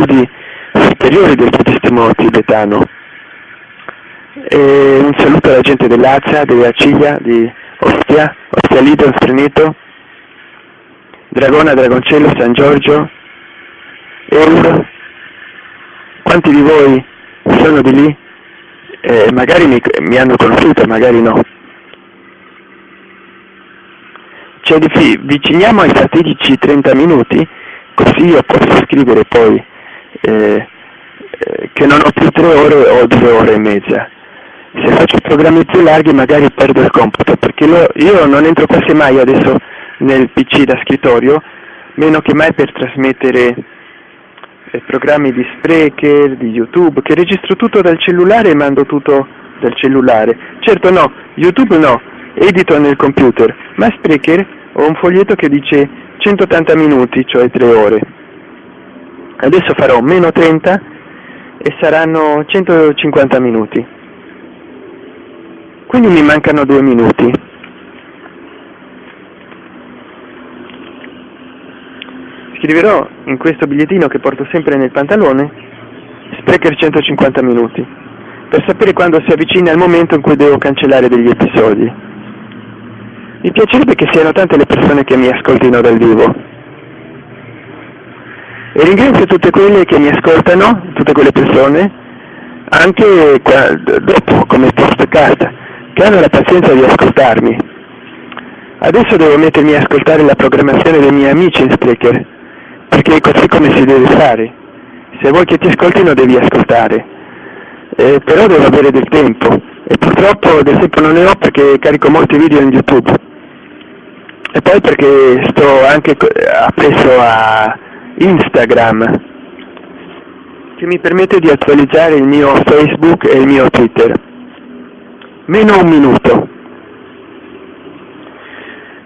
studi superiori del buddismo tibetano. E un saluto alla gente dell'Azia, delle Aciglia, di Ostia, Ostia Lido, Spreneto, Dragona, Dragoncello, San Giorgio, Eur. Quanti di voi sono di lì? Eh, magari mi, mi hanno conosciuto, magari no. Ci avviciniamo ai fatidici 30 minuti, così io posso scrivere poi eh, eh, che non ho più tre ore o due ore e mezza. Se faccio programmi più larghi magari perdo il computo, perché io non entro quasi mai adesso nel PC da scrittorio, meno che mai per trasmettere eh, programmi di Spreaker, di YouTube, che registro tutto dal cellulare e mando tutto dal cellulare. Certo no, YouTube no, edito nel computer, ma Spreaker ho un foglietto che dice 180 minuti, cioè 3 ore. Adesso farò meno 30 e saranno 150 minuti. Quindi mi mancano 2 minuti. Scriverò in questo bigliettino che porto sempre nel pantalone Sprecher 150 minuti per sapere quando si avvicina il momento in cui devo cancellare degli episodi. Mi piacerebbe che siano tante le persone che mi ascoltino dal vivo. E ringrazio tutte quelle che mi ascoltano, tutte quelle persone, anche dopo come postcard, che hanno la pazienza di ascoltarmi. Adesso devo mettermi a ascoltare la programmazione dei miei amici in Spreaker, perché è così come si deve fare. Se vuoi che ti ascoltino devi ascoltare, eh, però devo avere del tempo e purtroppo del tempo non ne ho perché carico molti video in YouTube e poi perché sto anche appresso a Instagram che mi permette di attualizzare il mio Facebook e il mio Twitter. Meno un minuto.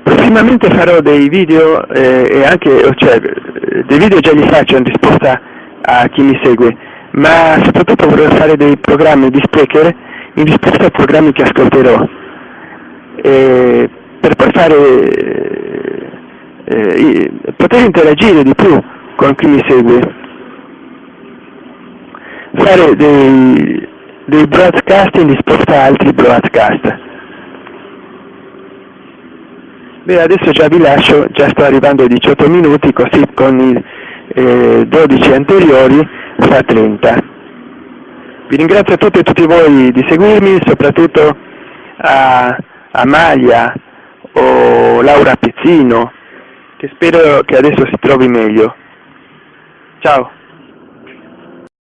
Prossimamente farò dei video eh, e anche, cioè, dei video già li faccio in risposta a chi mi segue, ma soprattutto vorrei fare dei programmi di speaker in risposta ai programmi che ascolterò, e per poi fare, eh, poter interagire di più con chi mi segue, fare dei, dei broadcast in risposta a altri broadcast. Beh, adesso già vi lascio, già sto arrivando ai 18 minuti, così con i eh, 12 anteriori fa 30. Vi ringrazio a tutti e tutti voi di seguirmi, soprattutto a Amalia o Laura Pizzino, che spero che adesso si trovi meglio. Chao.